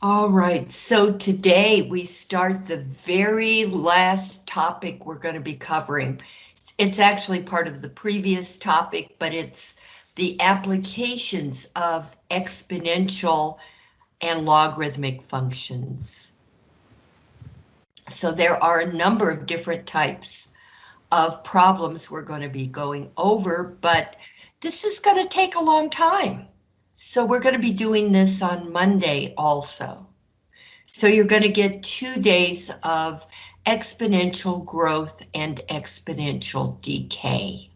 All right, so today we start the very last topic we're going to be covering. It's actually part of the previous topic, but it's the applications of exponential and logarithmic functions. So there are a number of different types of problems we're going to be going over, but this is going to take a long time. So we're going to be doing this on Monday also. So you're going to get two days of exponential growth and exponential decay.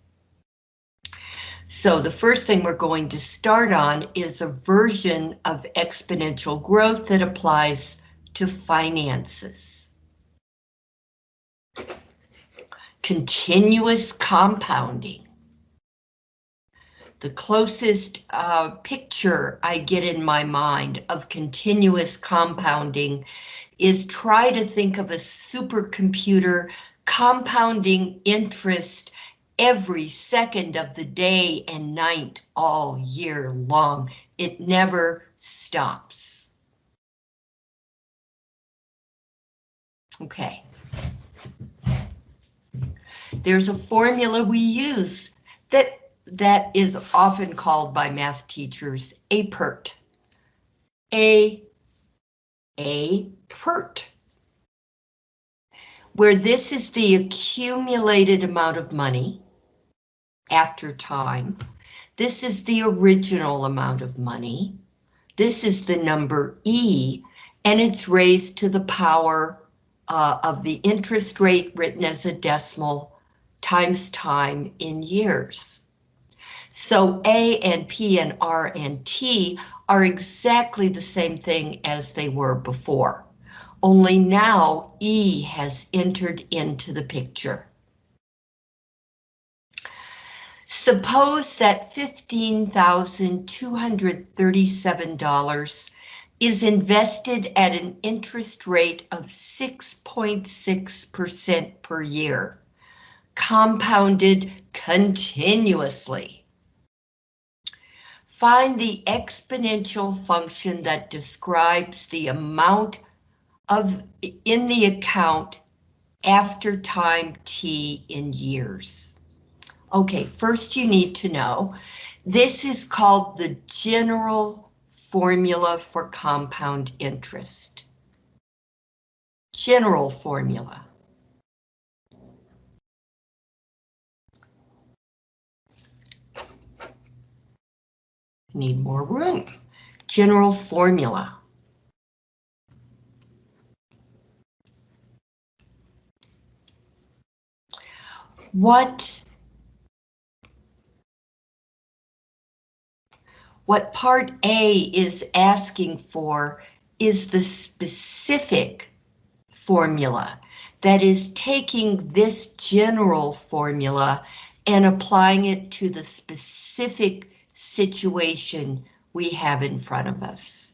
So the first thing we're going to start on is a version of exponential growth that applies to finances. Continuous compounding the closest uh, picture I get in my mind of continuous compounding is try to think of a supercomputer compounding interest every second of the day and night all year long. It never stops. Okay. There's a formula we use that that is often called by math teachers a PERT. A, a PERT. Where this is the accumulated amount of money after time. This is the original amount of money. This is the number E, and it's raised to the power uh, of the interest rate written as a decimal times time in years. So A and P and R and T are exactly the same thing as they were before. Only now E has entered into the picture. Suppose that $15,237 is invested at an interest rate of 6.6% per year, compounded continuously. Find the exponential function that describes the amount of in the account after time t in years. Okay, first you need to know this is called the general formula for compound interest. General formula. Need more room. General formula. What What part A is asking for is the specific formula that is taking this general formula and applying it to the specific situation we have in front of us.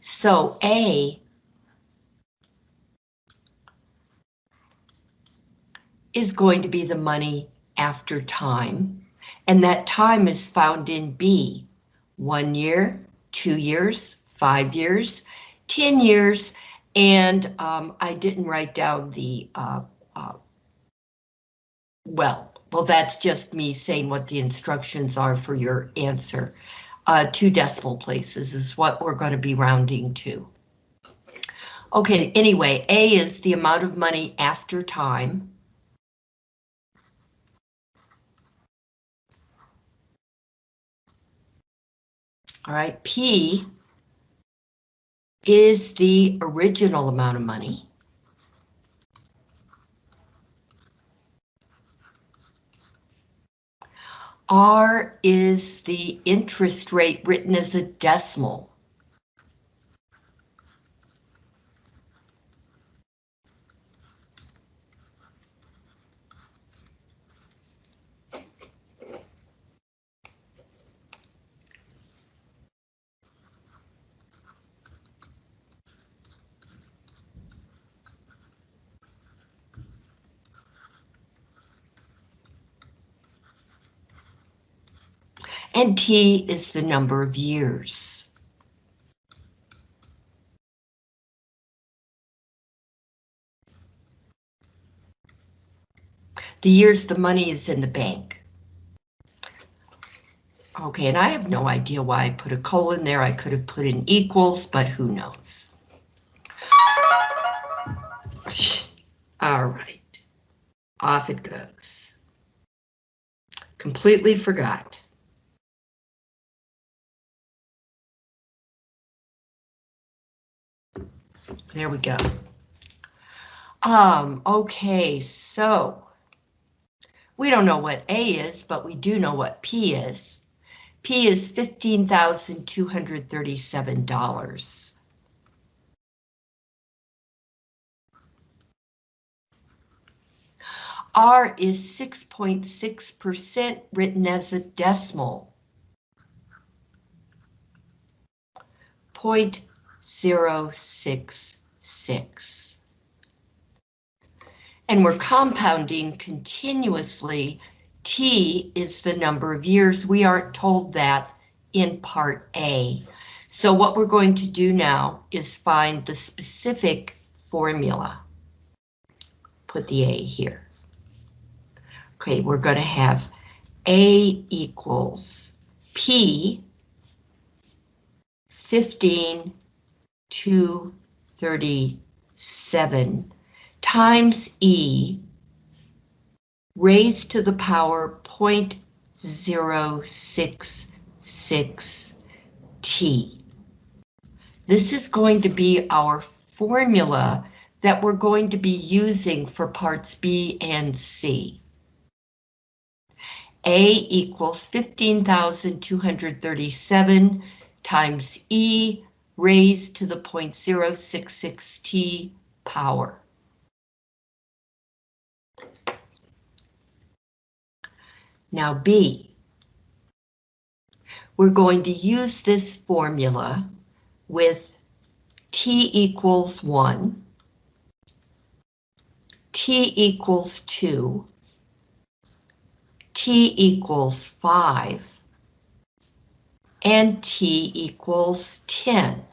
So A is going to be the money after time, and that time is found in B. One year, two years, five years, 10 years, and um, I didn't write down the, uh, uh, well, well, that's just me saying what the instructions are for your answer. Uh, two decimal places is what we're going to be rounding to. Okay, anyway, A is the amount of money after time. All right, P is the original amount of money. R is the interest rate written as a decimal. and T is the number of years. The years the money is in the bank. Okay, and I have no idea why I put a colon there. I could have put in equals, but who knows? All right, off it goes. Completely forgot. There we go. Um, okay, so we don't know what A is, but we do know what P is. P is $15,237. R is 6.6% written as a decimal. Point zero six six. And we're compounding continuously. T is the number of years. We aren't told that in part A. So what we're going to do now is find the specific formula. Put the A here. Okay, we're going to have A equals P 15 237 times E raised to the power 0.066 T. This is going to be our formula that we're going to be using for parts B and C. A equals 15,237 times E raised to the 0.066 T power. Now B. We're going to use this formula with T equals 1, T equals 2, T equals 5, and T equals 10.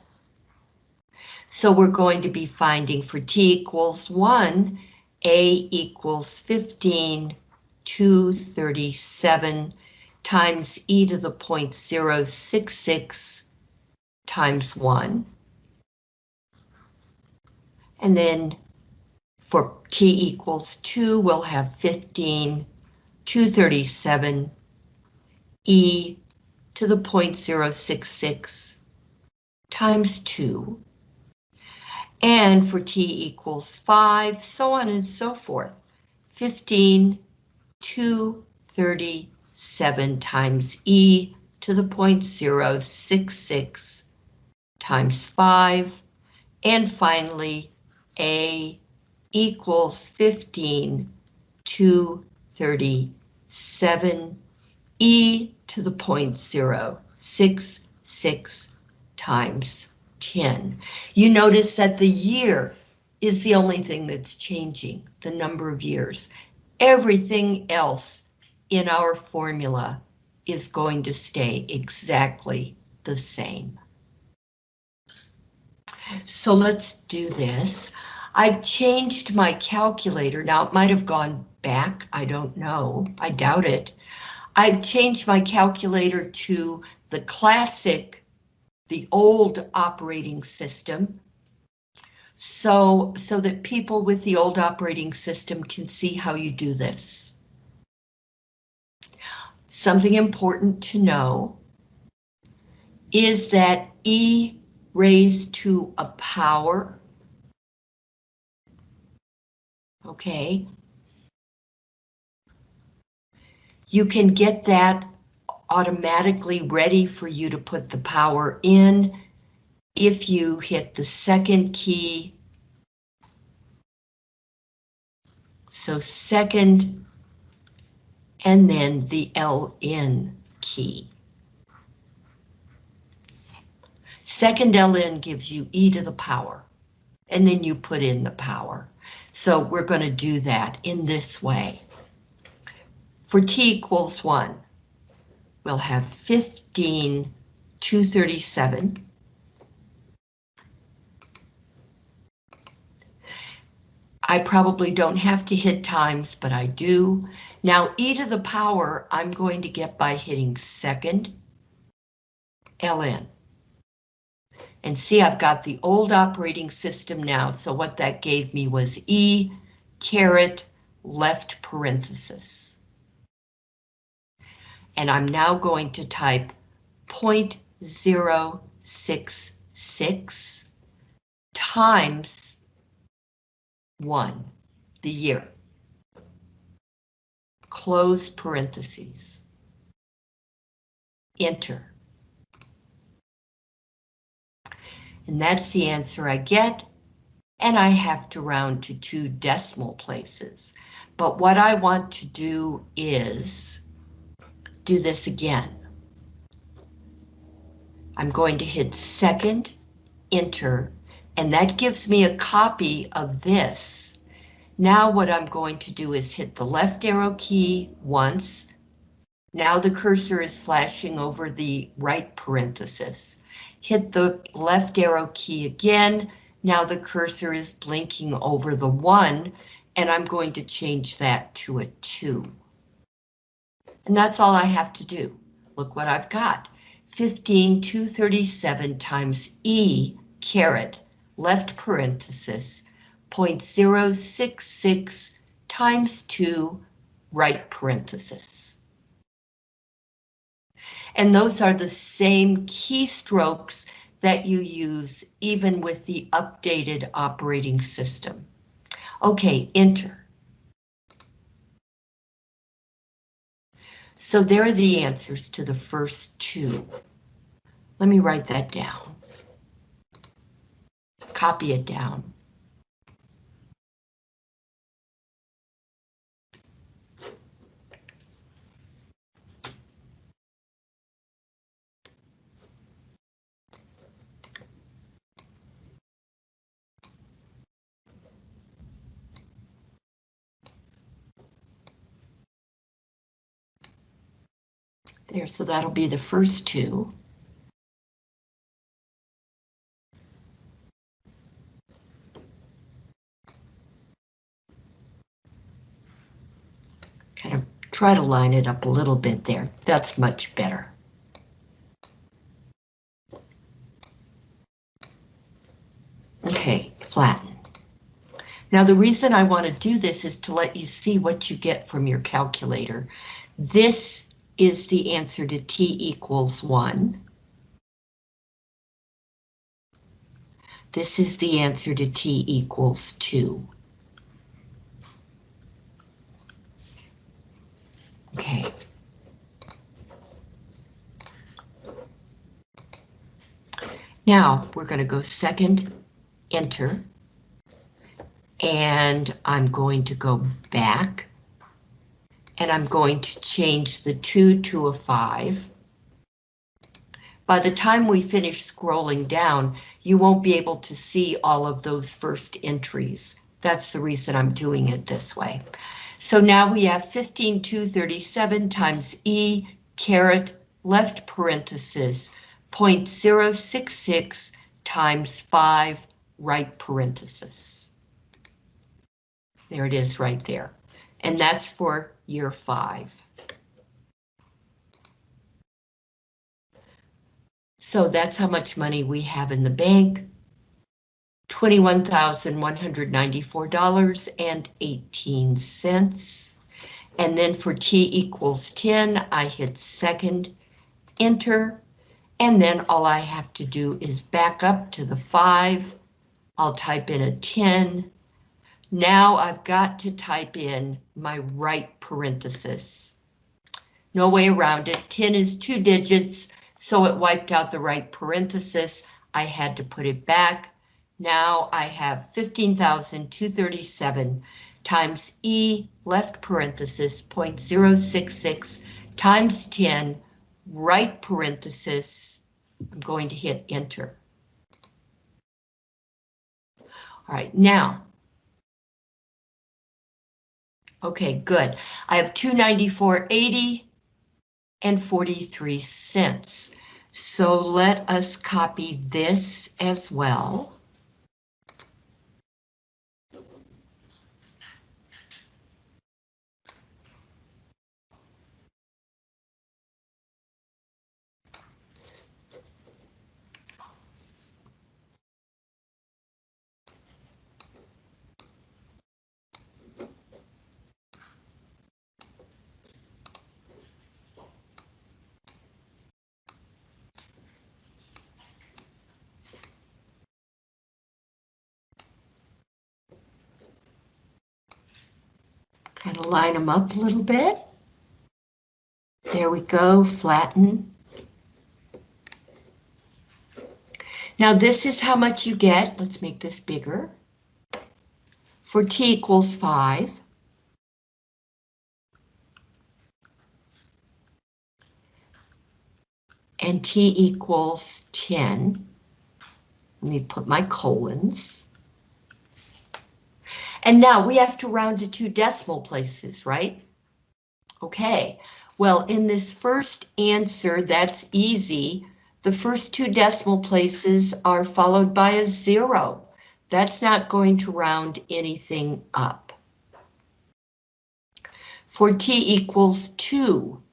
So we're going to be finding for T equals 1, A equals 15, 237 times e to the 0.066 times 1. And then for t equals 2, we'll have 15, 237 e to the 0.066 times 2. And for t equals 5, so on and so forth. 15, 237 times e to the 0.066 times 5. And finally, a equals 15, 237 e to the 0.066 times 10. You notice that the year is the only thing that's changing, the number of years. Everything else in our formula is going to stay exactly the same. So let's do this. I've changed my calculator. Now it might have gone back. I don't know. I doubt it. I've changed my calculator to the classic, the old operating system. So, so that people with the old operating system can see how you do this. Something important to know is that E raised to a power, okay, you can get that automatically ready for you to put the power in if you hit the second key. So second, and then the LN key. Second LN gives you e to the power, and then you put in the power. So we're going to do that in this way. For t equals 1, we'll have 15, 237 I probably don't have to hit times, but I do. Now e to the power I'm going to get by hitting second ln. And see, I've got the old operating system now, so what that gave me was e caret left parenthesis. And I'm now going to type 0.066 times 1, the year. Close parentheses. Enter. And that's the answer I get, and I have to round to two decimal places. But what I want to do is do this again. I'm going to hit second, enter, and that gives me a copy of this. Now what I'm going to do is hit the left arrow key once. Now the cursor is flashing over the right parenthesis. Hit the left arrow key again. Now the cursor is blinking over the one, and I'm going to change that to a two. And that's all I have to do. Look what I've got. 15237 times E caret left parenthesis 0.066 times 2 right parenthesis. And those are the same keystrokes that you use even with the updated operating system. Okay, enter. So there are the answers to the first two. Let me write that down. Copy it down. There, so that'll be the first two. Kind of try to line it up a little bit there. That's much better. Okay, flatten. Now the reason I want to do this is to let you see what you get from your calculator. This is the answer to t equals 1. This is the answer to t equals 2. Okay. Now we're going to go second, enter, and I'm going to go back and I'm going to change the 2 to a 5. By the time we finish scrolling down, you won't be able to see all of those first entries. That's the reason I'm doing it this way. So now we have 15237 times E caret left parenthesis 0.066 times 5 right parenthesis. There it is right there. And that's for year five. So that's how much money we have in the bank. $21,194.18. And then for T equals 10, I hit second, enter, and then all I have to do is back up to the 5. I'll type in a 10, now I've got to type in my right parenthesis. No way around it. 10 is two digits, so it wiped out the right parenthesis. I had to put it back. Now I have 15,237 times E left parenthesis 0.066 times 10 right parenthesis. I'm going to hit enter. All right, now Okay, good. I have 294.80 and 43 cents. So let us copy this as well. Line them up a little bit. There we go, flatten. Now this is how much you get. Let's make this bigger. For t equals 5. And t equals 10. Let me put my colons. And now we have to round to two decimal places, right? Okay, well, in this first answer, that's easy. The first two decimal places are followed by a zero. That's not going to round anything up. For t equals 2,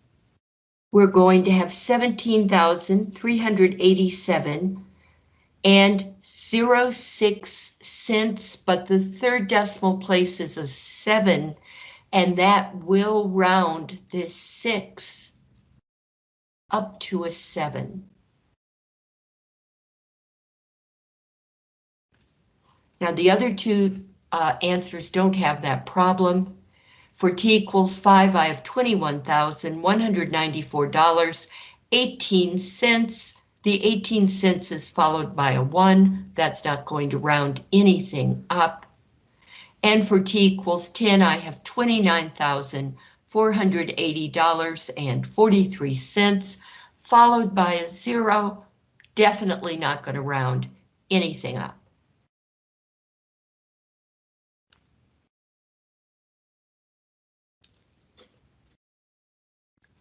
we're going to have 17,387 and 06 cents, but the third decimal place is a 7, and that will round this 6 up to a 7. Now the other two uh, answers don't have that problem. For t equals 5, I have $21,194.18. The 18 cents is followed by a 1. That's not going to round anything up. And for t equals 10, I have $29,480.43, followed by a 0. Definitely not going to round anything up.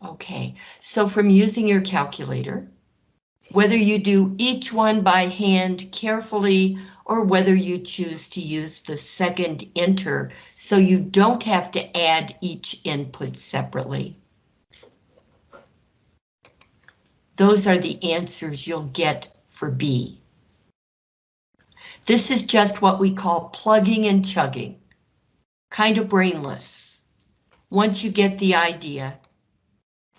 Okay, so from using your calculator, whether you do each one by hand carefully or whether you choose to use the second enter so you don't have to add each input separately. Those are the answers you'll get for B. This is just what we call plugging and chugging, kind of brainless. Once you get the idea,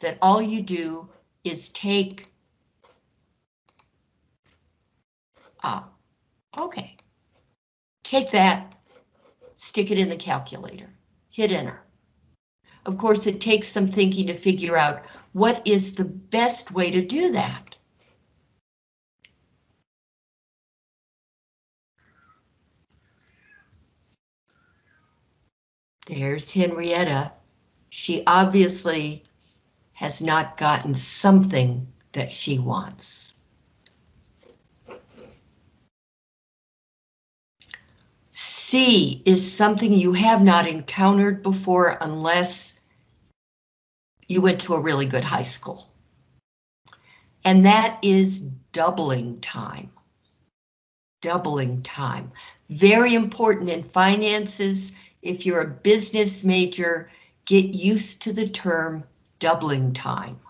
that all you do is take Ah, okay. Take that, stick it in the calculator, hit enter. Of course, it takes some thinking to figure out what is the best way to do that. There's Henrietta. She obviously has not gotten something that she wants. C is something you have not encountered before unless you went to a really good high school. And that is doubling time. Doubling time. Very important in finances. If you're a business major, get used to the term doubling time.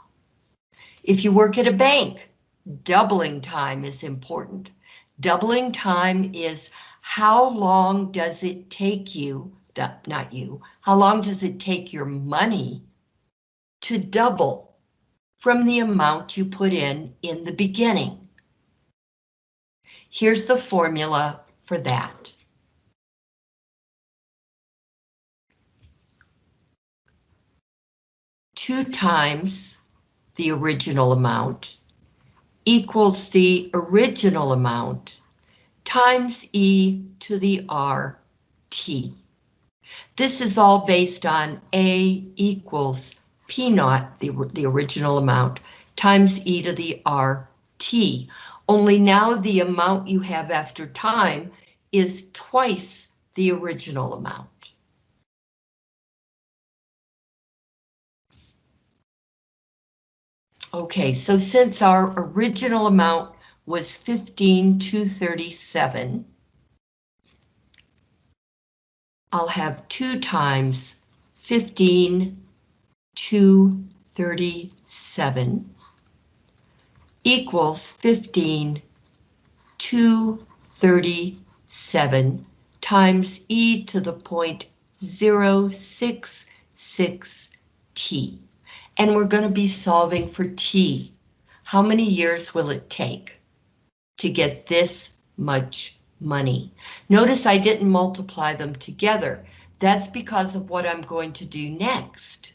If you work at a bank, doubling time is important. Doubling time is how long does it take you, not you, how long does it take your money to double from the amount you put in in the beginning? Here's the formula for that. 2 times the original amount equals the original amount times e to the rt. This is all based on a equals p naught, the, the original amount, times e to the rt. Only now the amount you have after time is twice the original amount. Okay, so since our original amount was 15,237, I'll have 2 times 15,237 equals 15,237 times e to the point 066 t. And we're going to be solving for T. How many years will it take to get this much money? Notice I didn't multiply them together. That's because of what I'm going to do next.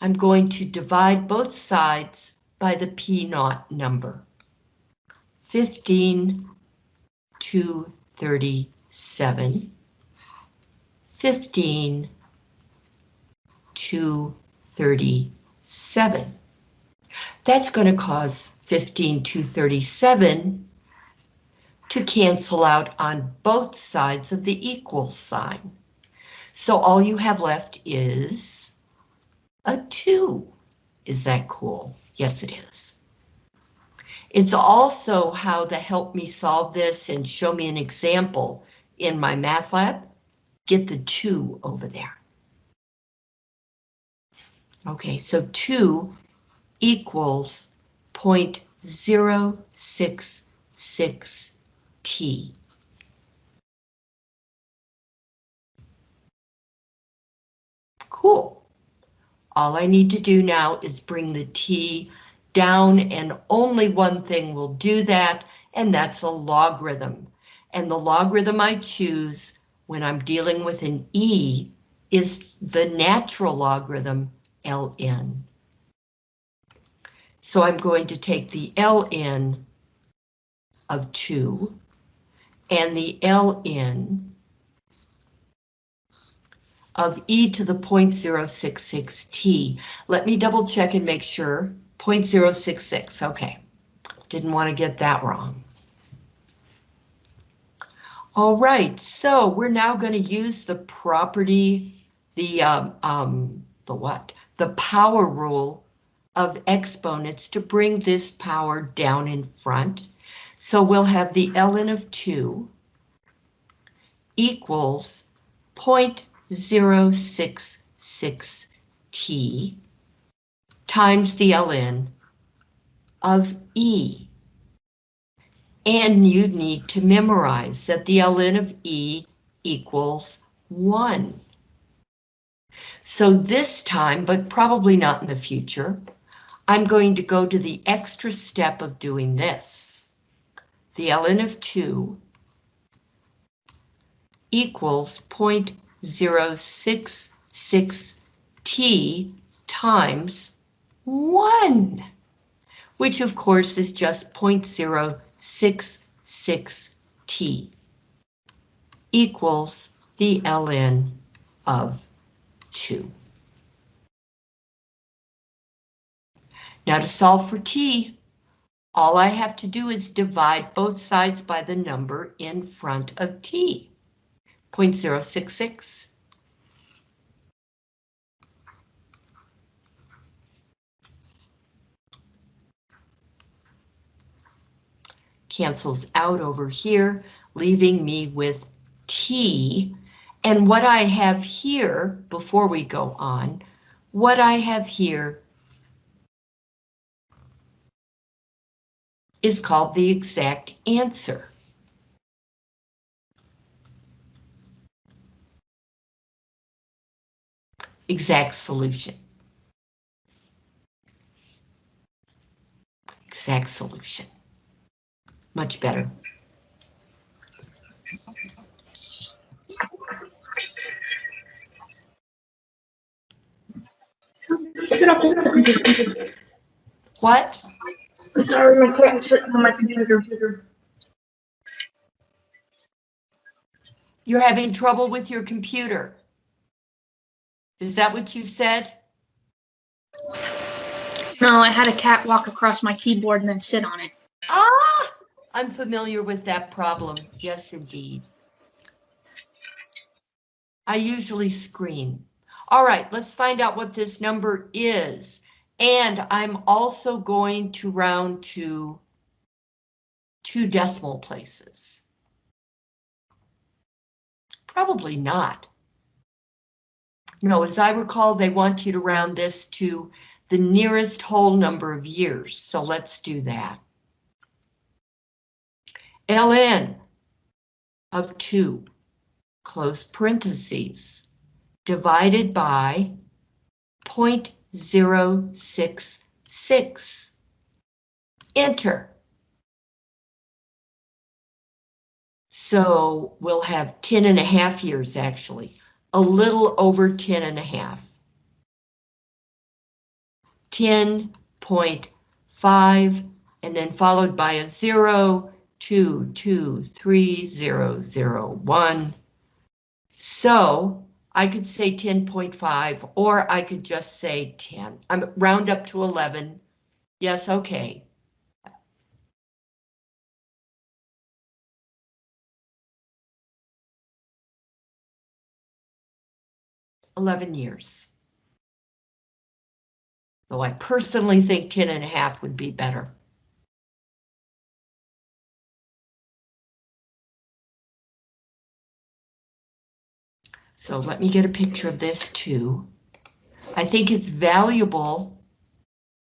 I'm going to divide both sides by the P naught number. 15 to 37. 15 to 37. That's going to cause 15 to 37 to cancel out on both sides of the equal sign. So all you have left is a 2. Is that cool? Yes, it is. It's also how to help me solve this and show me an example in MyMathLab. Get the 2 over there. Okay, so 2 equals 0.066 T. Cool. All I need to do now is bring the T down and only one thing will do that, and that's a logarithm. And the logarithm I choose when I'm dealing with an E is the natural logarithm ln. So I'm going to take the ln of 2 and the ln of e to the 0.066t. Let me double check and make sure. 0.066, okay. Didn't want to get that wrong. All right, so we're now going to use the property, the um, um, the what? The power rule of exponents to bring this power down in front. So we'll have the ln of 2 equals 0.066t times the ln of E. And you need to memorize that the ln of E equals 1. So this time, but probably not in the future, I'm going to go to the extra step of doing this the ln of 2 equals 0.066 t times 1, which of course is just 0.066 t equals the ln of 2. Now to solve for t, all I have to do is divide both sides by the number in front of t, 0.066. Cancels out over here, leaving me with t. And what I have here, before we go on, what I have here is called the exact answer. Exact solution. Exact solution. Much better. What? Sorry, my cat's sitting on my computer. You're having trouble with your computer. Is that what you said? No, I had a cat walk across my keyboard and then sit on it. Ah, I'm familiar with that problem. Yes, indeed. I usually scream. All right, let's find out what this number is. And I'm also going to round to two decimal places. Probably not. No, as I recall, they want you to round this to the nearest whole number of years, so let's do that. ln of 2, close parentheses, divided by point Zero six six. Enter. So we'll have 10 and a half years actually, a little over 10 and a half. 10.5 and then followed by a 0, 2, 2, 3, 0, 0, 1. So I could say 10.5 or I could just say 10. I'm round up to 11. Yes, okay. Eleven years. Though I personally think 10 and a half would be better. So let me get a picture of this too. I think it's valuable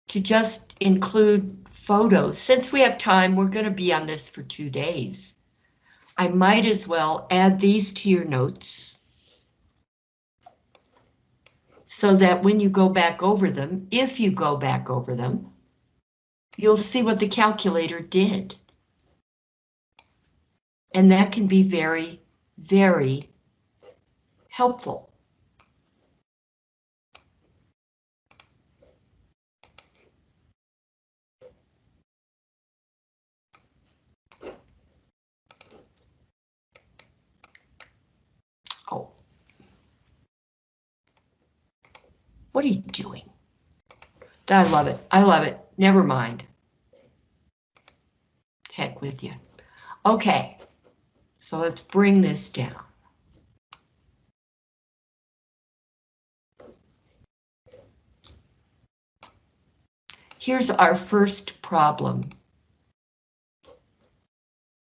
to just include photos. Since we have time, we're going to be on this for two days. I might as well add these to your notes. So that when you go back over them, if you go back over them, you'll see what the calculator did. And that can be very, very helpful. Oh. What are you doing? I love it. I love it. Never mind. Heck with you. Okay, so let's bring this down. Here's our first problem.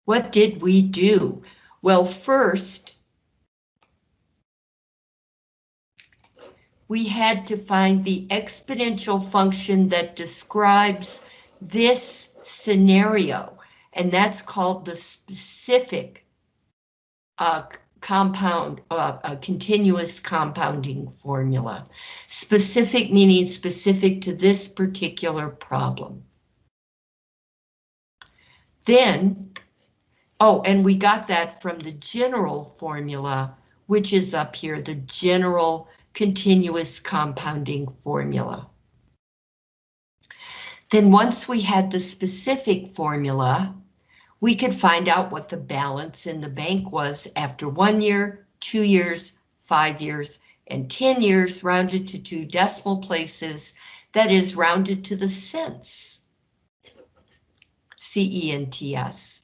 What did we do? Well, first, we had to find the exponential function that describes this scenario, and that's called the specific uh, compound, uh, a continuous compounding formula. Specific meaning specific to this particular problem. Then, oh, and we got that from the general formula, which is up here, the general continuous compounding formula. Then once we had the specific formula, we could find out what the balance in the bank was after one year, two years, five years, and 10 years rounded to two decimal places, that is rounded to the cents. C-E-N-T-S.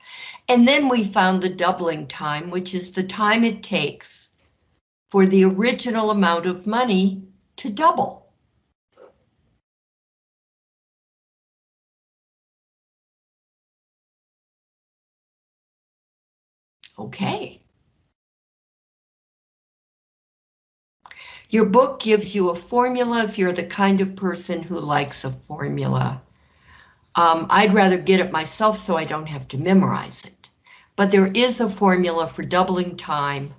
And then we found the doubling time, which is the time it takes for the original amount of money to double. Okay. Your book gives you a formula if you're the kind of person who likes a formula. Um, I'd rather get it myself so I don't have to memorize it. But there is a formula for doubling time.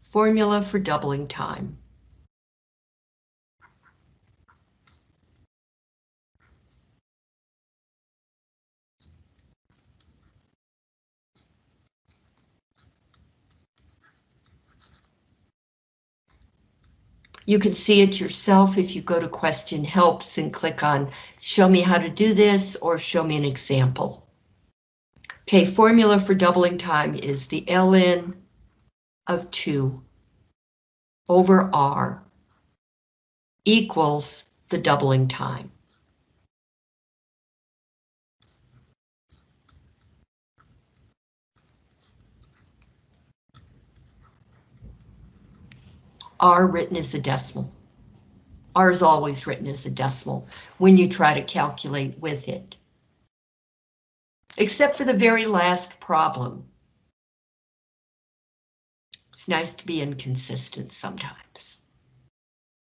Formula for doubling time. You can see it yourself if you go to question helps and click on show me how to do this or show me an example. Okay, formula for doubling time is the ln of 2 over r equals the doubling time. R written as a decimal. R is always written as a decimal when you try to calculate with it. Except for the very last problem. It's nice to be inconsistent sometimes.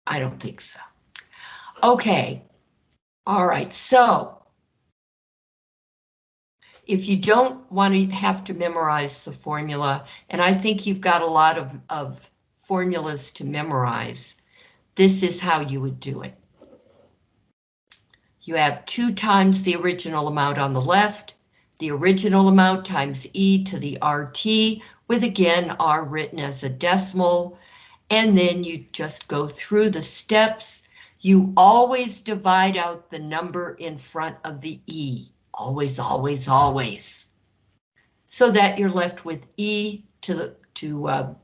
I don't think so. Okay. All right, so if you don't want to have to memorize the formula, and I think you've got a lot of, of formulas to memorize, this is how you would do it. you have 2 times the original amount on the left, the original amount times e to the RT, with again r written as a decimal, and then you just go through the steps. You always divide out the number in front of the e. Always, always, always. So that you're left with e to the to uh,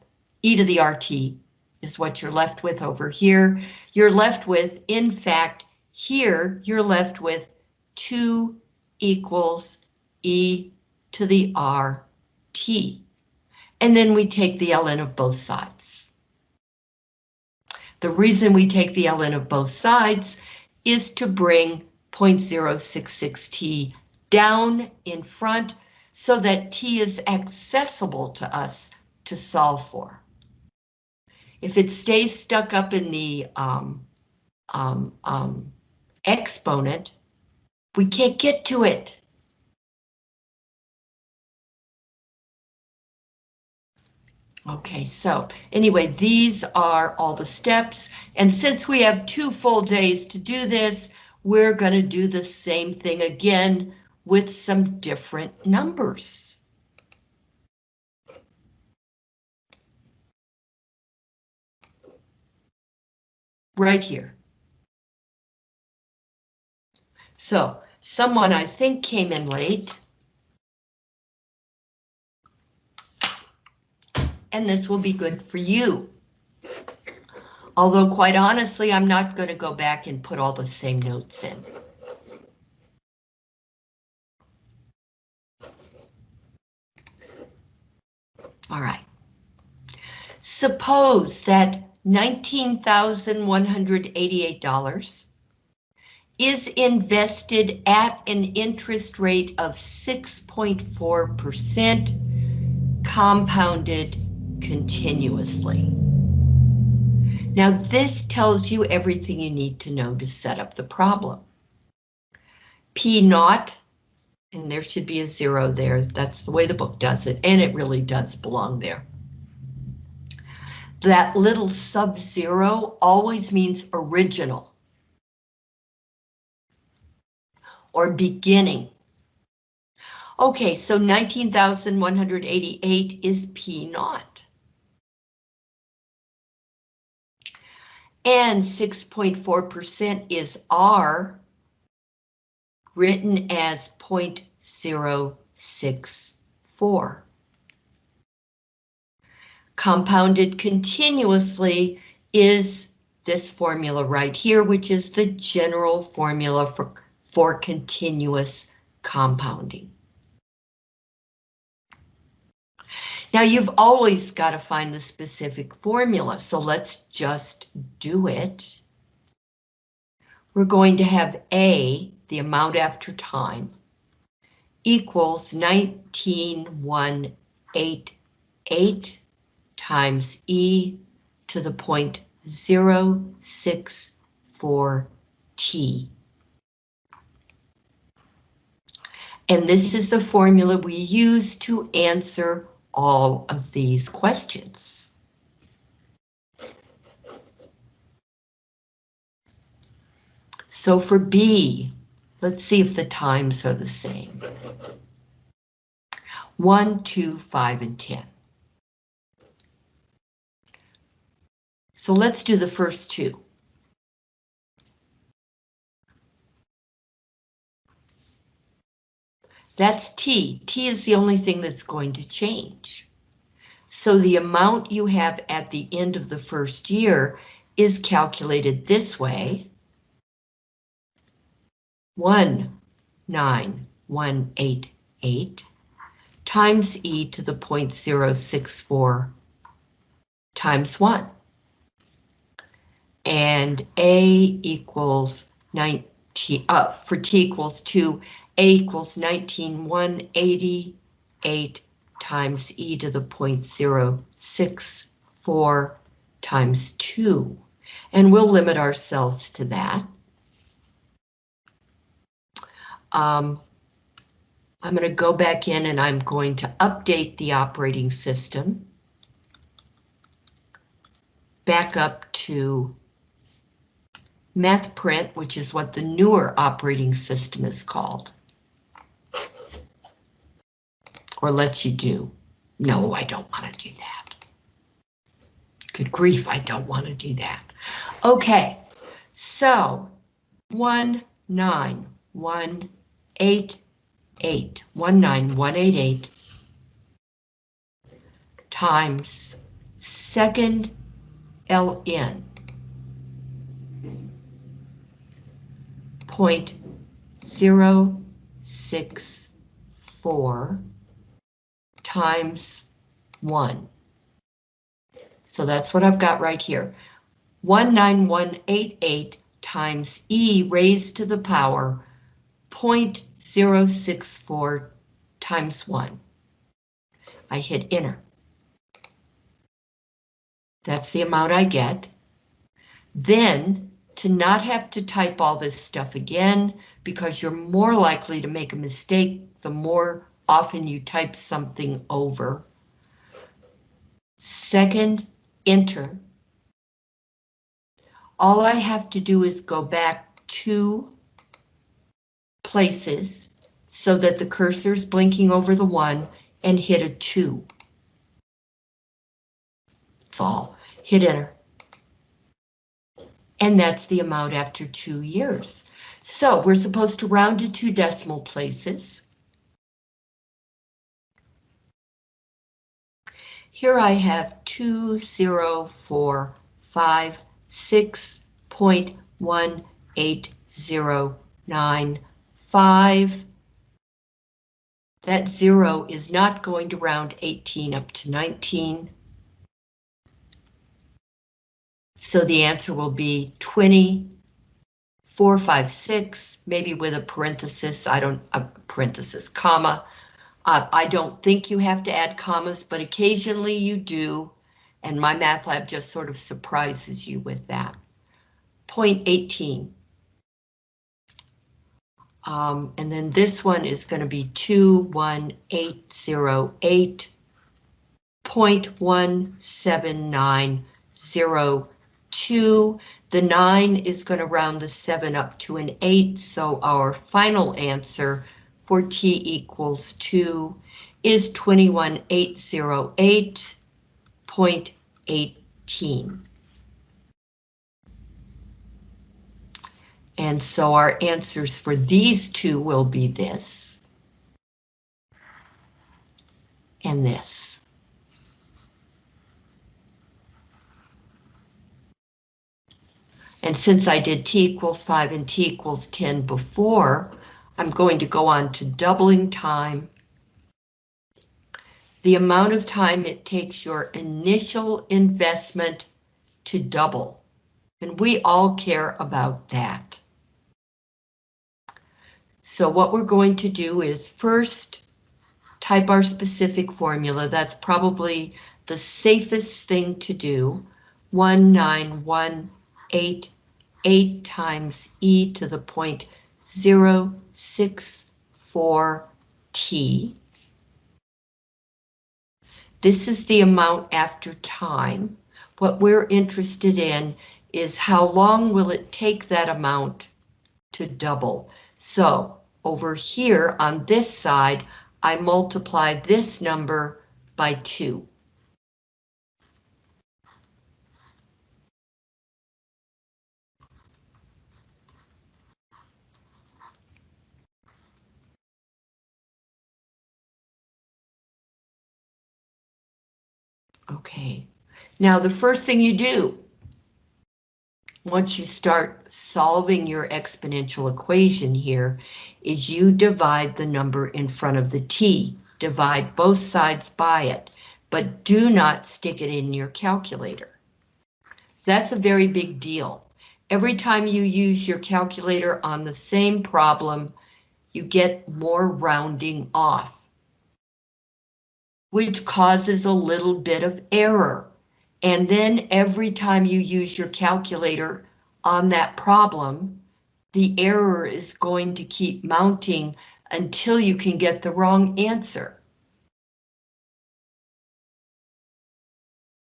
e to the RT is what you're left with over here. You're left with, in fact, here you're left with 2 equals e to the RT. And then we take the ln of both sides. The reason we take the ln of both sides is to bring 0.066t down in front so that t is accessible to us to solve for. If it stays stuck up in the um, um, um, exponent, we can't get to it. Okay, so anyway, these are all the steps. And since we have two full days to do this, we're going to do the same thing again with some different numbers. Right here. So someone I think came in late. And this will be good for you. Although quite honestly, I'm not going to go back and put all the same notes in. All right. Suppose that $19,188 is invested at an interest rate of 6.4% compounded continuously. Now this tells you everything you need to know to set up the problem. P naught and there should be a zero there. That's the way the book does it, and it really does belong there. That little sub-zero always means original. Or beginning. Okay, so 19,188 is P naught. And 6.4% is R written as 0.064. Compounded continuously is this formula right here, which is the general formula for, for continuous compounding. Now you've always got to find the specific formula, so let's just do it. We're going to have A the amount after time, equals 19188 times e to the point 064 t. And this is the formula we use to answer all of these questions. So for B, Let's see if the times are the same. 1, 2, 5, and 10. So let's do the first two. That's T. T is the only thing that's going to change. So the amount you have at the end of the first year is calculated this way one nine one eight eight times e to the point zero six four times one. And a equals 19, uh, for t equals 2, a equals 19,188 times e to the point 064 times 2. And we'll limit ourselves to that. Um, I'm going to go back in and I'm going to update the operating system. Back up to MathPrint, which is what the newer operating system is called. Or lets you do. No, I don't want to do that. Good grief, I don't want to do that. Okay, so one nine one eight eight one nine one eight eight times second ln point zero six four times one. So that's what I've got right here. 19188 times e raised to the power 0.064 times 1. I hit enter. That's the amount I get. Then, to not have to type all this stuff again, because you're more likely to make a mistake the more often you type something over. Second, enter. All I have to do is go back two places so that the cursor is blinking over the one and hit a two. That's all. Hit enter. And that's the amount after two years. So we're supposed to round to two decimal places. Here I have two zero four five six point one eight zero nine five. That zero is not going to round 18 up to 19. So the answer will be 20, 456, maybe with a parenthesis, I don't, a parenthesis, comma, uh, I don't think you have to add commas, but occasionally you do, and MyMathLab just sort of surprises you with that. Point 18. Um, and then this one is going to be 21808.17902. The 9 is going to round the 7 up to an 8, so our final answer for t equals 2 is 21808.18. And so our answers for these two will be this and this. And since I did t equals 5 and t equals 10 before, I'm going to go on to doubling time. The amount of time it takes your initial investment to double. And we all care about that. So what we're going to do is first type our specific formula. That's probably the safest thing to do. 1918 times e to the point point 064t. This is the amount after time. What we're interested in is how long will it take that amount to double. So over here on this side, I multiply this number by two. Okay, now the first thing you do once you start solving your exponential equation here is you divide the number in front of the t. Divide both sides by it, but do not stick it in your calculator. That's a very big deal. Every time you use your calculator on the same problem, you get more rounding off which causes a little bit of error. And then every time you use your calculator on that problem, the error is going to keep mounting until you can get the wrong answer.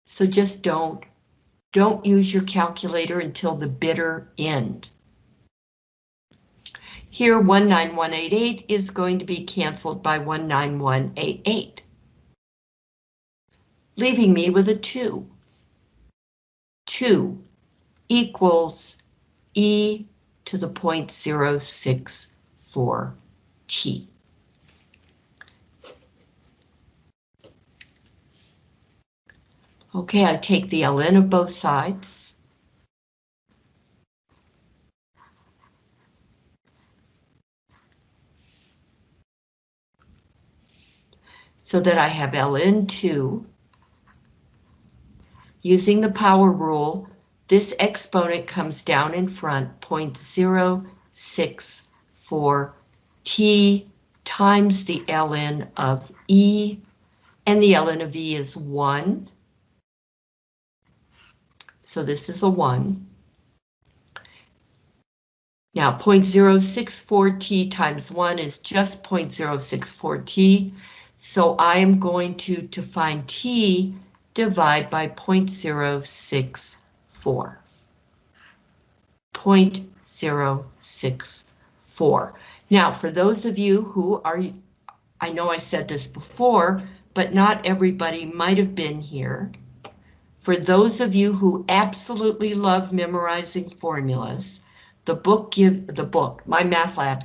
So just don't Don't use your calculator until the bitter end. Here, 19188 is going to be canceled by 19188, leaving me with a 2. 2 equals e to the 0.064 t. Okay, I take the ln of both sides. So that I have ln2. Using the power rule, this exponent comes down in front, 0.064 t times the ln of e, and the ln of e is 1. So this is a 1. Now 0.064t times 1 is just 0.064t, so I am going to, to find t, divide by 0.064. 0.064. Now, for those of you who are, I know I said this before, but not everybody might have been here. For those of you who absolutely love memorizing formulas, the book give the book, MyMathLab,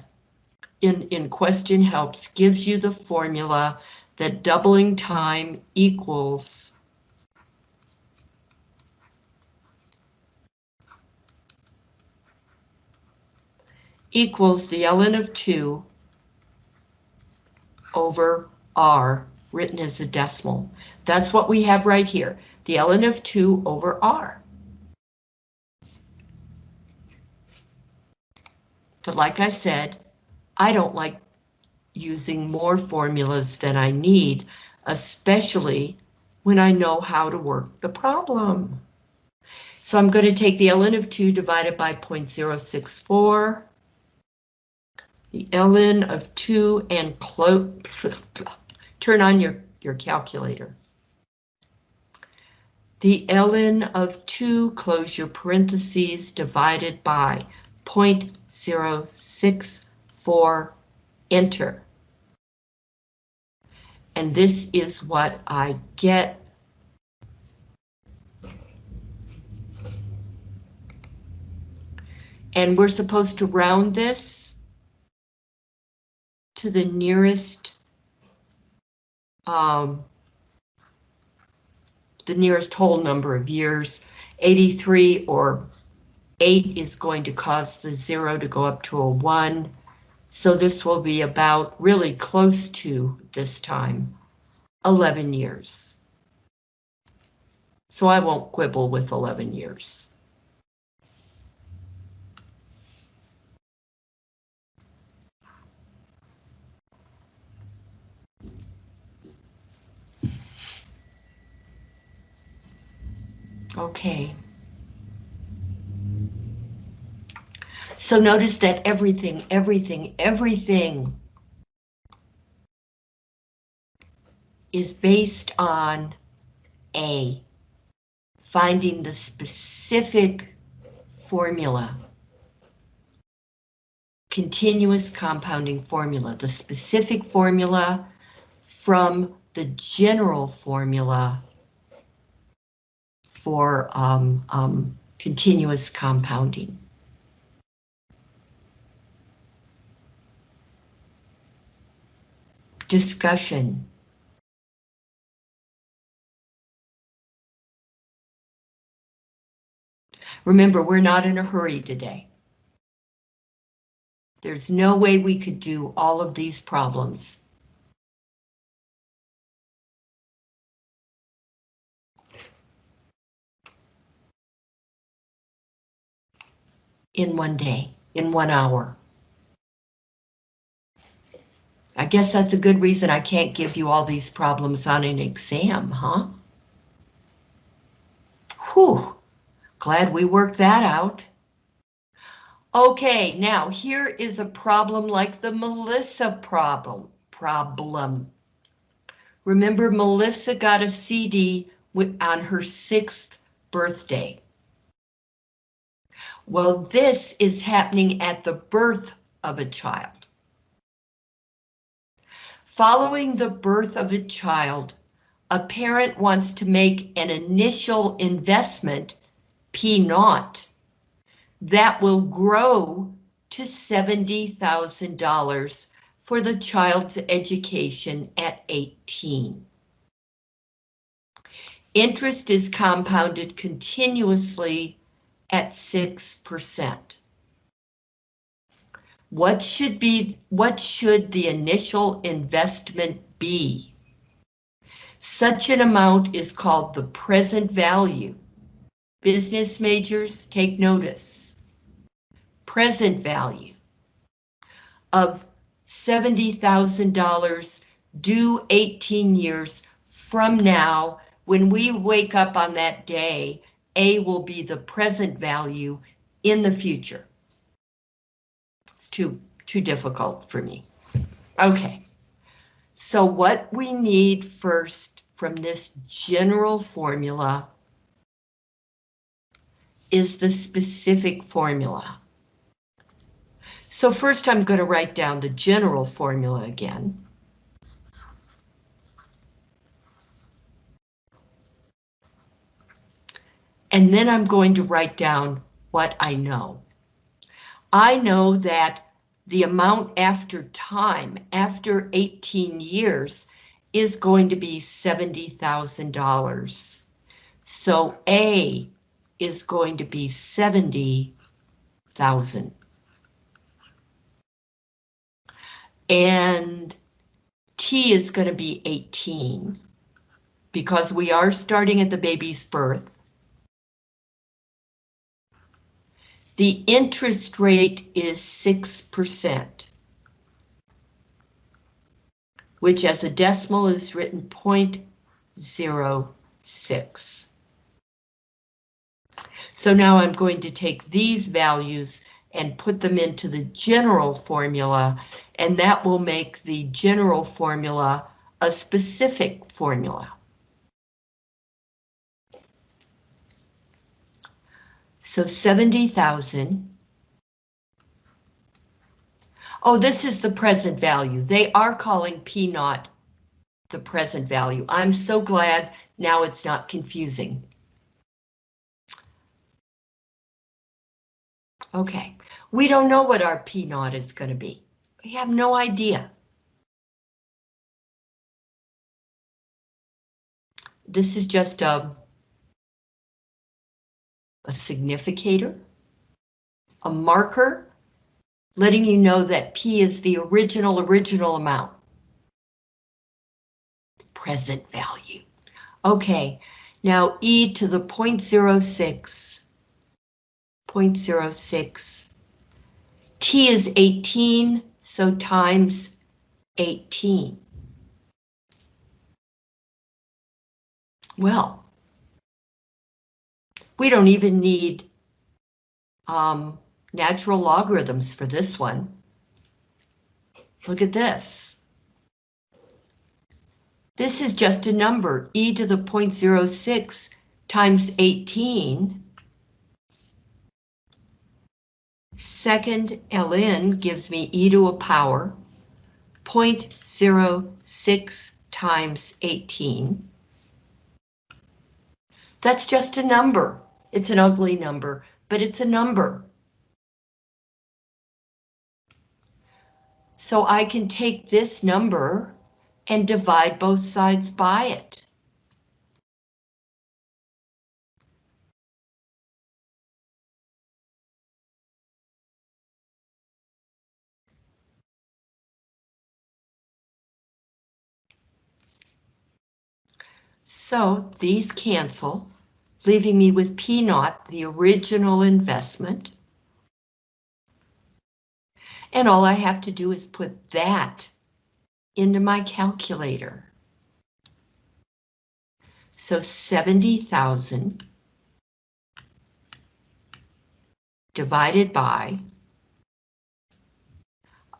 in, in question helps gives you the formula that doubling time equals equals the ln of 2 over r written as a decimal. That's what we have right here, the ln of 2 over r. But like I said, I don't like using more formulas than I need, especially when I know how to work the problem. So I'm going to take the ln of 2 divided by 0.064, the ln of 2 and close, turn on your, your calculator. The ln of 2, close your parentheses, divided by 0.064, enter. And this is what I get. And we're supposed to round this to the nearest um, the nearest whole number of years. 83 or 8 is going to cause the 0 to go up to a 1. So this will be about really close to this time, 11 years. So I won't quibble with 11 years. Okay. So notice that everything, everything, everything is based on A, finding the specific formula, continuous compounding formula, the specific formula from the general formula for um, um, continuous compounding. Discussion. Remember, we're not in a hurry today. There's no way we could do all of these problems in one day, in one hour. I guess that's a good reason I can't give you all these problems on an exam, huh? Whew, glad we worked that out. Okay, now here is a problem like the Melissa problem. Problem. Remember, Melissa got a CD on her sixth birthday. Well, this is happening at the birth of a child. Following the birth of a child, a parent wants to make an initial investment, P naught, that will grow to $70,000 for the child's education at 18. Interest is compounded continuously at 6%. What should be what should the initial investment be? Such an amount is called the present value. Business majors take notice. Present value of $70,000 due 18 years from now. When we wake up on that day, A will be the present value in the future. It's too, too difficult for me. Okay. So what we need first from this general formula is the specific formula. So first I'm going to write down the general formula again. And then I'm going to write down what I know. I know that the amount after time, after 18 years, is going to be $70,000. So A is going to be 70,000. And T is going to be 18 because we are starting at the baby's birth. The interest rate is 6%, which as a decimal is written 0.06. So now I'm going to take these values and put them into the general formula, and that will make the general formula a specific formula. So 70,000. Oh, this is the present value. They are calling P naught the present value. I'm so glad now it's not confusing. Okay, we don't know what our P naught is going to be. We have no idea. This is just a a significator, a marker, letting you know that P is the original original amount. Present value. Okay, now E to the 0.06. 0.06. T is 18, so times 18. Well, we don't even need um, natural logarithms for this one. Look at this. This is just a number, e to the 0.06 times 18. Second ln gives me e to a power 0.06 times 18. That's just a number. It's an ugly number, but it's a number. So I can take this number and divide both sides by it. So these cancel leaving me with P naught, the original investment. And all I have to do is put that into my calculator. So 70,000 divided by,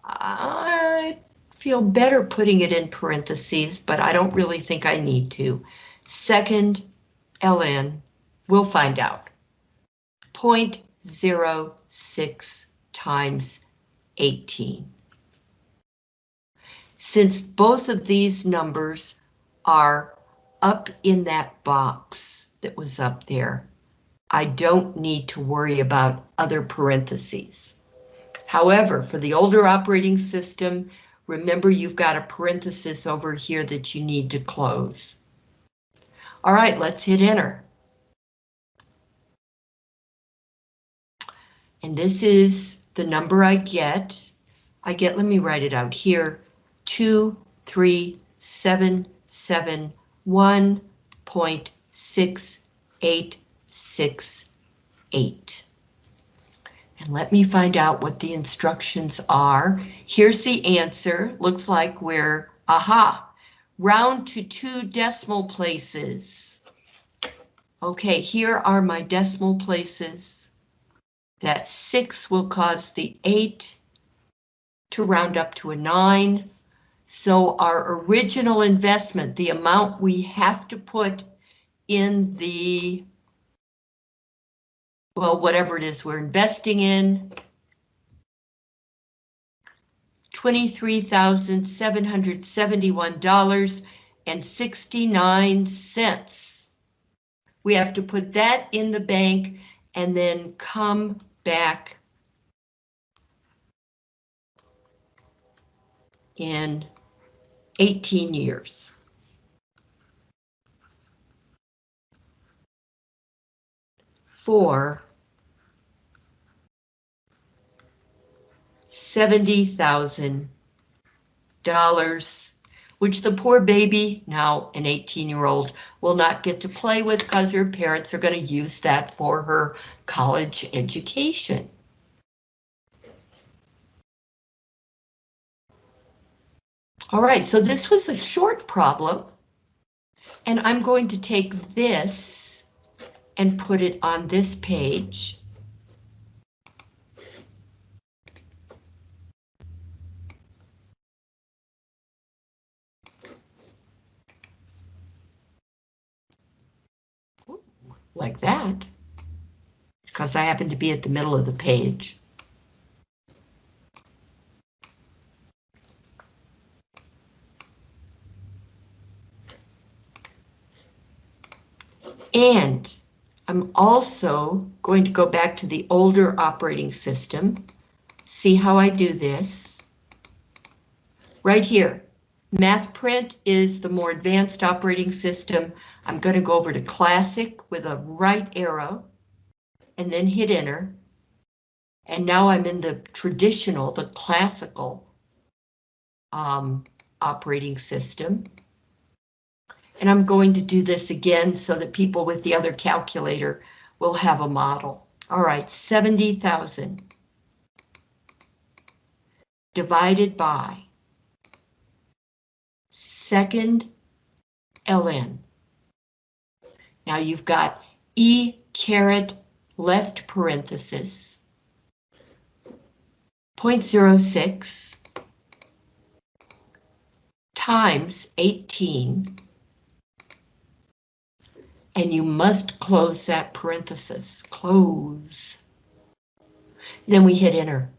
I feel better putting it in parentheses, but I don't really think I need to. Second ln We'll find out. 0.06 times 18. Since both of these numbers are up in that box that was up there, I don't need to worry about other parentheses. However, for the older operating system, remember you've got a parenthesis over here that you need to close. All right, let's hit enter. And this is the number I get. I get, let me write it out here, two, three, seven, seven, one point six eight six eight. And let me find out what the instructions are. Here's the answer. Looks like we're, aha, round to two decimal places. Okay, here are my decimal places. That six will cause the eight to round up to a nine. So our original investment, the amount we have to put in the well, whatever it is we're investing in. $23,771.69. We have to put that in the bank and then come back in 18 years. For seventy thousand dollars, which the poor baby, now an 18-year-old, will not get to play with because her parents are going to use that for her college education. All right, so this was a short problem, and I'm going to take this and put it on this page. like that. Because I happen to be at the middle of the page. And I'm also going to go back to the older operating system. See how I do this. Right here, MathPrint is the more advanced operating system. I'm going to go over to Classic with a right arrow and then hit enter. And now I'm in the traditional, the classical um, operating system. And I'm going to do this again so that people with the other calculator will have a model. All right, 70,000 divided by second ln. Now you've got E caret left parenthesis 0.06 times 18 and you must close that parenthesis, close. Then we hit enter.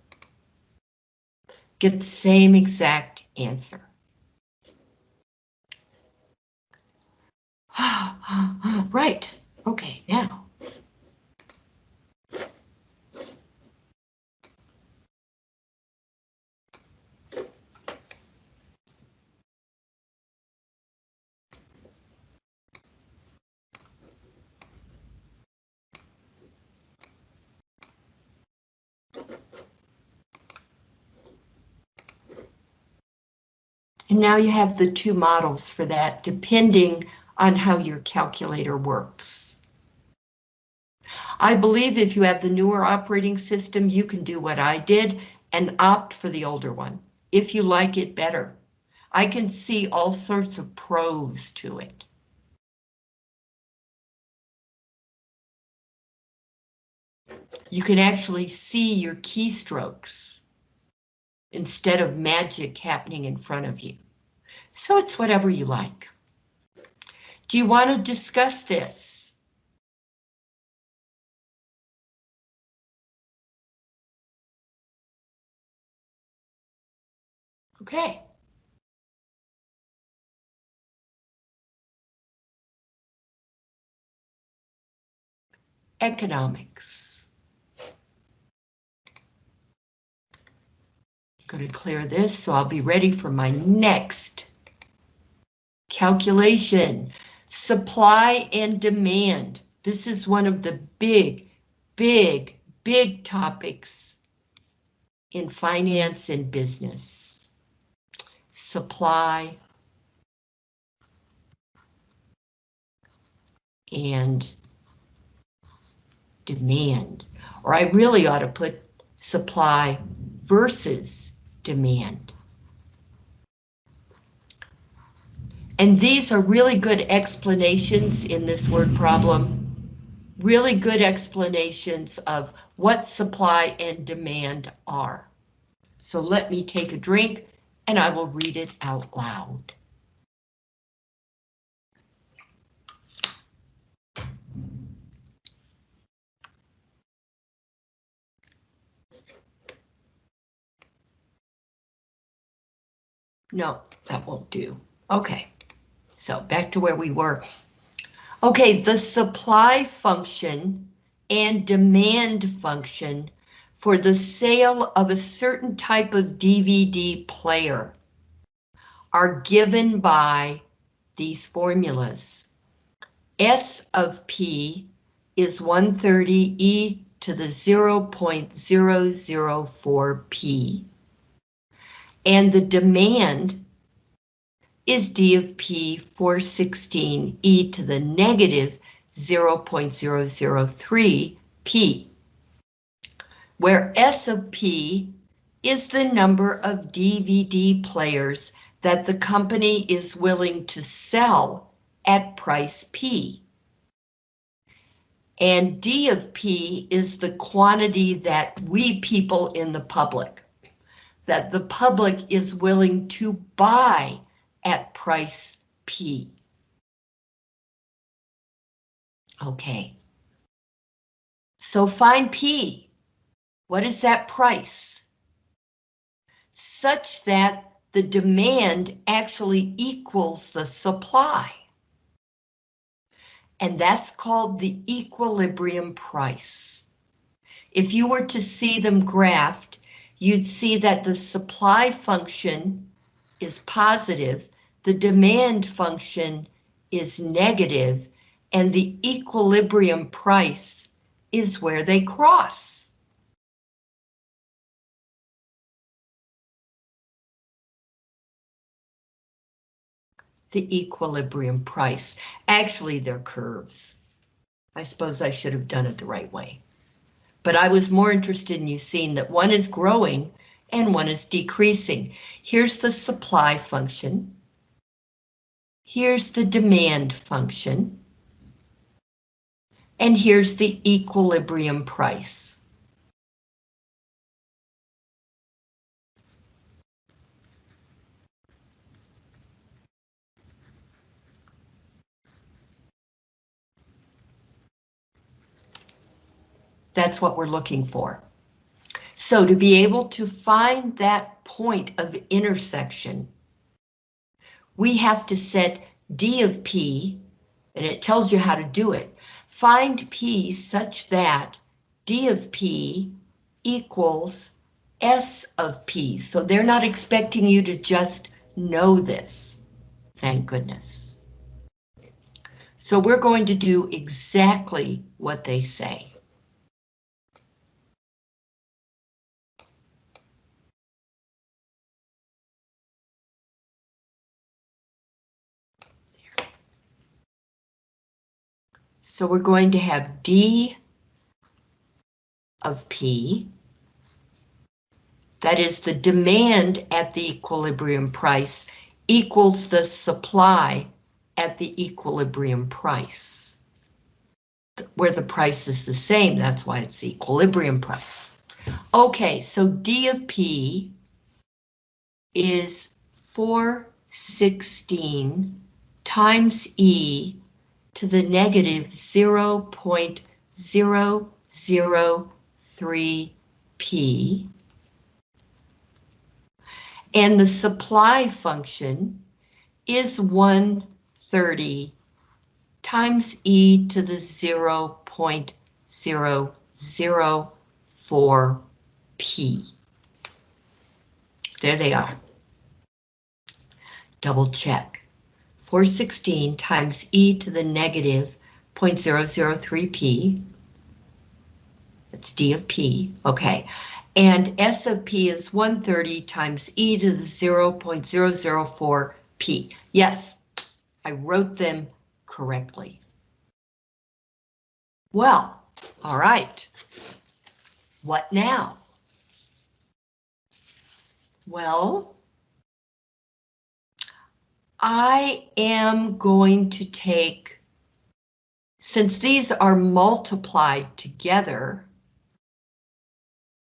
Get the same exact answer. right, okay, now. And now you have the two models for that, depending on how your calculator works. I believe if you have the newer operating system, you can do what I did and opt for the older one, if you like it better. I can see all sorts of pros to it. You can actually see your keystrokes instead of magic happening in front of you. So it's whatever you like. Do you want to discuss this? Okay. Economics. Going to clear this so I'll be ready for my next calculation. Supply and demand. This is one of the big, big, big topics in finance and business. Supply and demand, or I really ought to put supply versus demand. And these are really good explanations in this word problem. Really good explanations of what supply and demand are. So let me take a drink and I will read it out loud. No, that won't do. Okay, so back to where we were. Okay, the supply function and demand function for the sale of a certain type of DVD player are given by these formulas. S of P is 130 e to the 0.004 P. And the demand is D of P 416 e to the negative 0.003 P, where S of P is the number of DVD players that the company is willing to sell at price P. And D of P is the quantity that we people in the public, that the public is willing to buy at price P. Okay. So find P. What is that price? Such that the demand actually equals the supply. And that's called the equilibrium price. If you were to see them graphed, you'd see that the supply function is positive, the demand function is negative, and the equilibrium price is where they cross. The equilibrium price. Actually, they're curves. I suppose I should have done it the right way. But I was more interested in you seeing that one is growing and one is decreasing. Here's the supply function. Here's the demand function. And here's the equilibrium price. That's what we're looking for. So to be able to find that point of intersection, we have to set D of P, and it tells you how to do it. Find P such that D of P equals S of P. So they're not expecting you to just know this. Thank goodness. So we're going to do exactly what they say. So we're going to have D of P. That is the demand at the equilibrium price equals the supply at the equilibrium price. Where the price is the same, that's why it's the equilibrium price. Okay, so D of P is 416 times E to the negative 0.003p. And the supply function is 130 times e to the 0.004 p. There they are. Double check. 416 times e to the negative 0.003 p. That's d of p, okay. And s of p is 130 times e to the 0.004 p. Yes, I wrote them correctly. Well, all right. What now? Well, I am going to take, since these are multiplied together,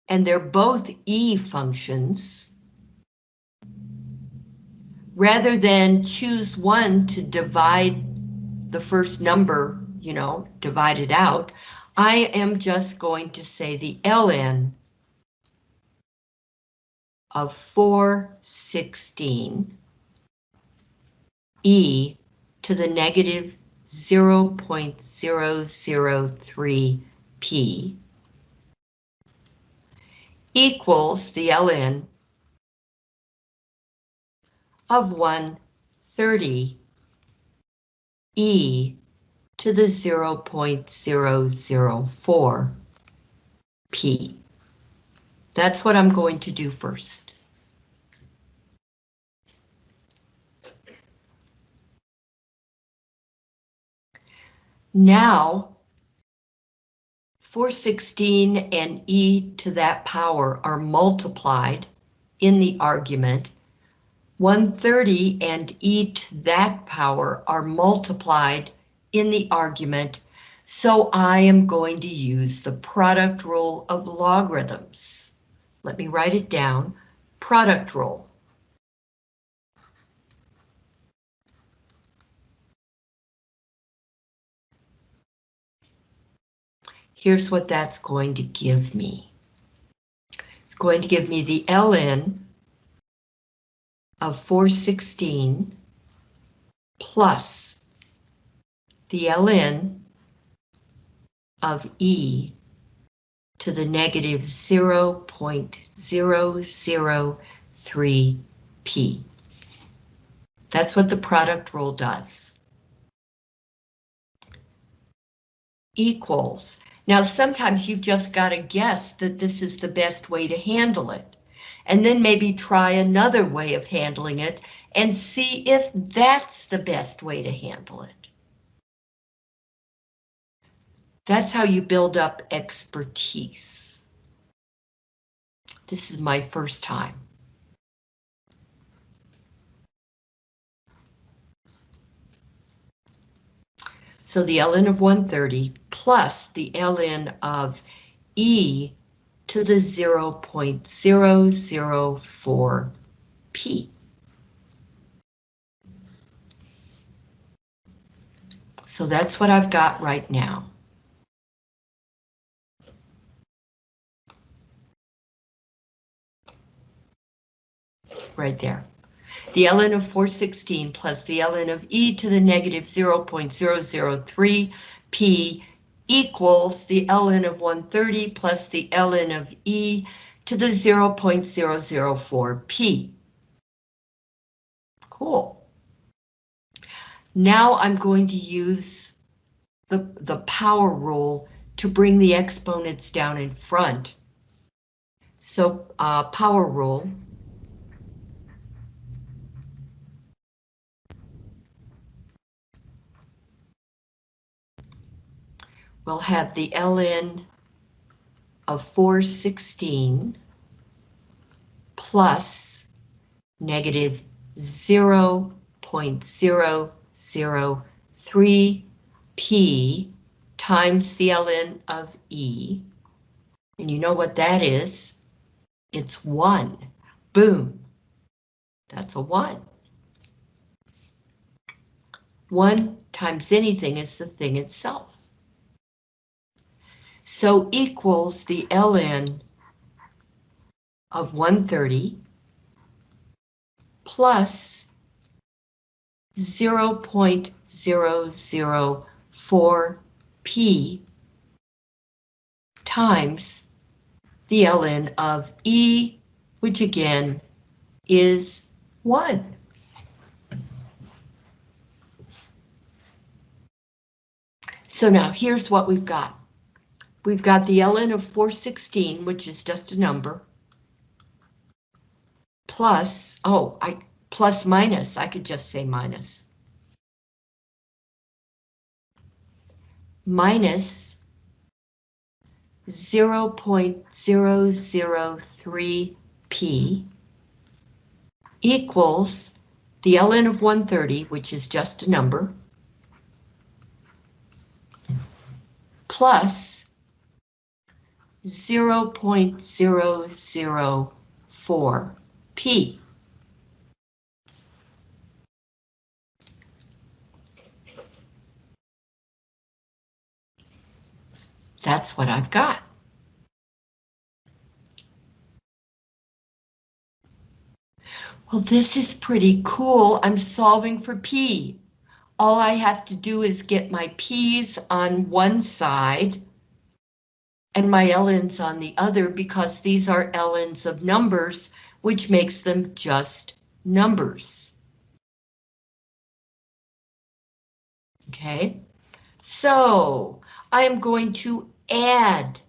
and they're both E functions, rather than choose one to divide the first number, you know, divide it out, I am just going to say the ln of 416 e to the negative 0.003 p equals the ln of 130 e to the 0.004 p. That's what I'm going to do first. Now, 416 and e to that power are multiplied in the argument. 130 and e to that power are multiplied in the argument, so I am going to use the product rule of logarithms. Let me write it down. Product rule. Here's what that's going to give me. It's going to give me the ln of 416 plus the ln of e to the negative 0.003 p. That's what the product rule does. Equals. Now sometimes you've just got to guess that this is the best way to handle it. And then maybe try another way of handling it and see if that's the best way to handle it. That's how you build up expertise. This is my first time. So the ln of 130 plus the ln of e to the 0.004 p. So that's what I've got right now. Right there. The ln of 416 plus the ln of e to the negative 0.003 p equals the ln of 130 plus the ln of e to the 0.004 p. Cool. Now I'm going to use the, the power rule to bring the exponents down in front. So uh, power rule we'll have the ln of 416 plus negative 0.003 p times the ln of e. And you know what that is? It's 1. Boom. That's a 1. 1 times anything is the thing itself. So equals the ln of 130 plus 0.004 p times the ln of E, which again is 1. So now here's what we've got. We've got the ln of 416, which is just a number, plus, oh, I plus minus, I could just say minus. Minus 0.003p equals the ln of 130, which is just a number, plus 0.004p. That's what I've got. Well, this is pretty cool. I'm solving for P. All I have to do is get my P's on one side and my ln's on the other because these are ln's of numbers, which makes them just numbers. Okay, so I am going to add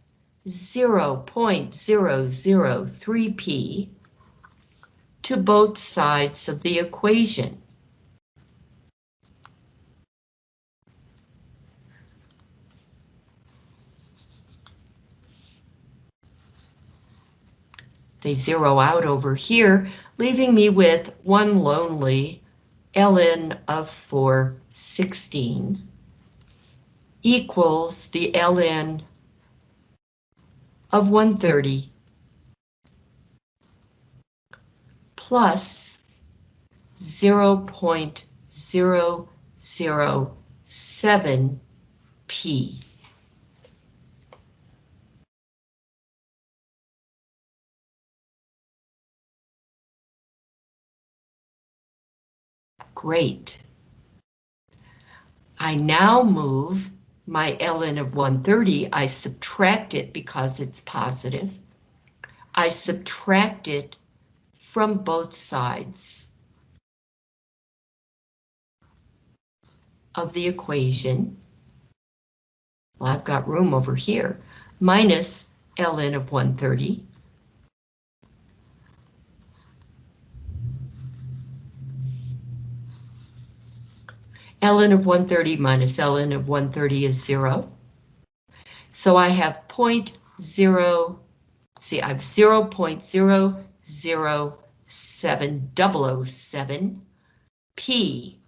0.003p to both sides of the equation. They zero out over here, leaving me with one lonely ln of 416 equals the ln of 130 plus 0.007p. Great. I now move my ln of 130, I subtract it because it's positive. I subtract it from both sides of the equation. Well, I've got room over here, minus ln of 130 ln of 130 minus ln of 130 is zero. So I have 0.0, see I have 0 0.07007 P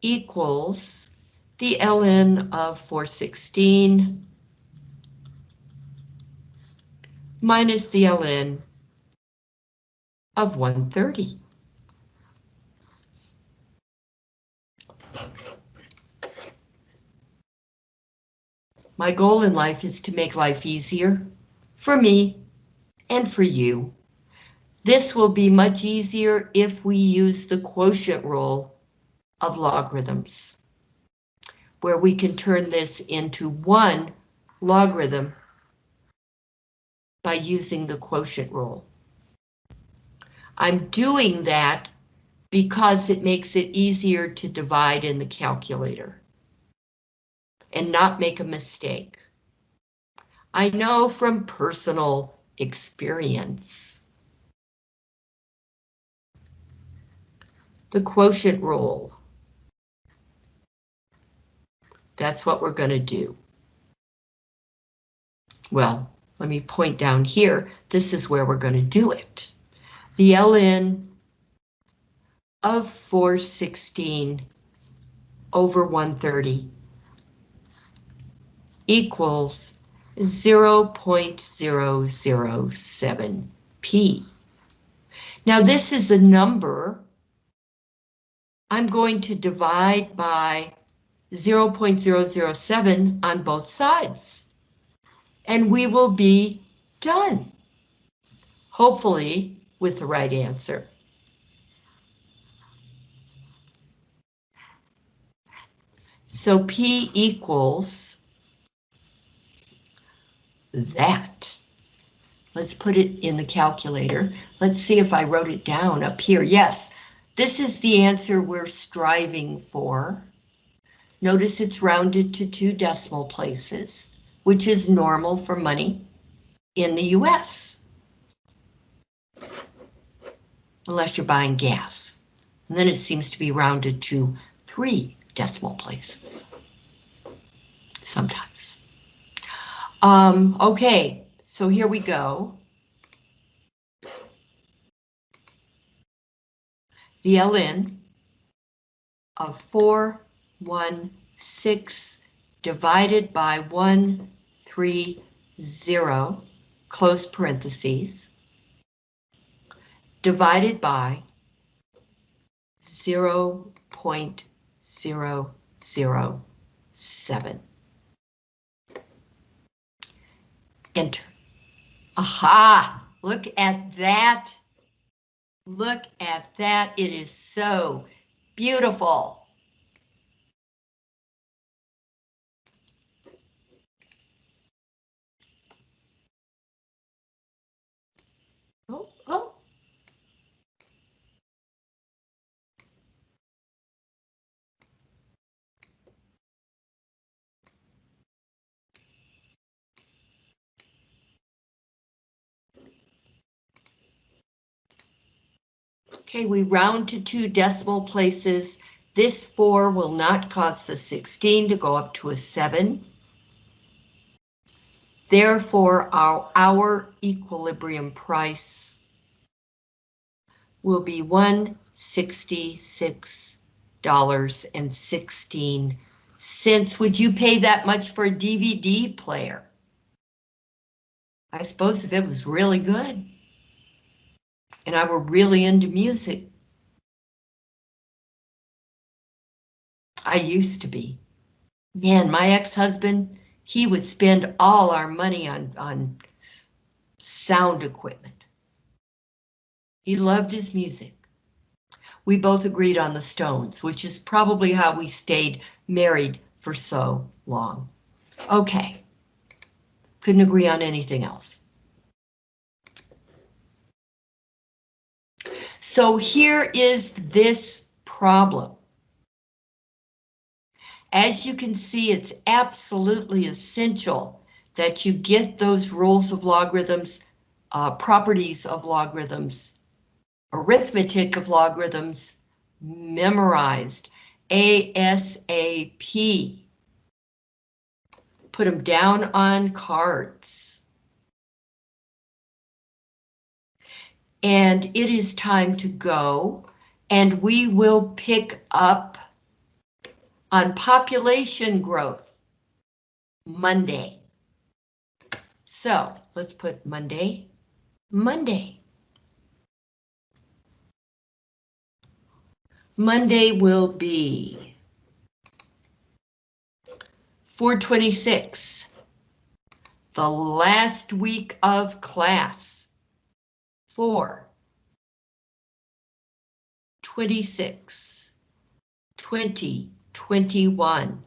equals the ln of 416 minus the ln of 130. My goal in life is to make life easier for me and for you. This will be much easier if we use the quotient rule of logarithms, where we can turn this into one logarithm by using the quotient rule. I'm doing that because it makes it easier to divide in the calculator and not make a mistake. I know from personal experience. The quotient rule. That's what we're going to do. Well, let me point down here. This is where we're going to do it. The ln of 416 over 130 equals 0.007p. Now this is a number. I'm going to divide by 0.007 on both sides. And we will be done. Hopefully with the right answer. So P equals that. Let's put it in the calculator. Let's see if I wrote it down up here. Yes, this is the answer we're striving for. Notice it's rounded to two decimal places, which is normal for money in the US. Unless you're buying gas. And then it seems to be rounded to three decimal places. Sometimes. Um, okay, so here we go. The ln of 416 divided by 130, close parentheses, divided by 0 0.007. Enter. Aha! Look at that. Look at that. It is so beautiful. Oh, oh. Okay, we round to two decimal places. This four will not cause the 16 to go up to a seven. Therefore, our, our equilibrium price will be $166.16. Would you pay that much for a DVD player? I suppose if it was really good and I were really into music. I used to be. Man, my ex-husband, he would spend all our money on, on sound equipment. He loved his music. We both agreed on the Stones, which is probably how we stayed married for so long. Okay. Couldn't agree on anything else. So here is this problem. As you can see, it's absolutely essential that you get those rules of logarithms, uh, properties of logarithms, arithmetic of logarithms memorized ASAP. Put them down on cards. And it is time to go, and we will pick up on population growth Monday. So let's put Monday, Monday. Monday will be 426, the last week of class. 4, 26, 20, 21.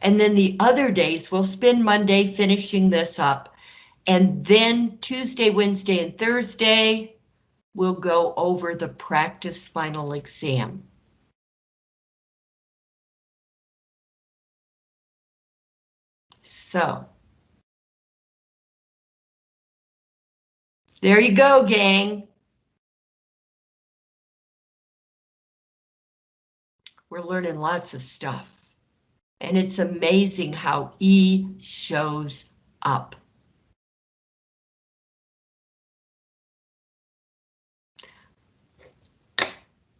And then the other days, we'll spend Monday finishing this up. And then Tuesday, Wednesday, and Thursday, we'll go over the practice final exam. So. There you go, gang. We're learning lots of stuff. And it's amazing how E shows up.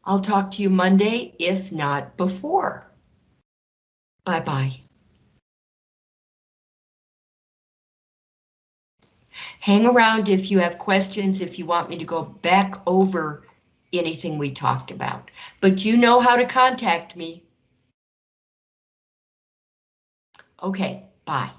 I'll talk to you Monday, if not before. Bye-bye. Hang around if you have questions, if you want me to go back over anything we talked about. But you know how to contact me. Okay, bye.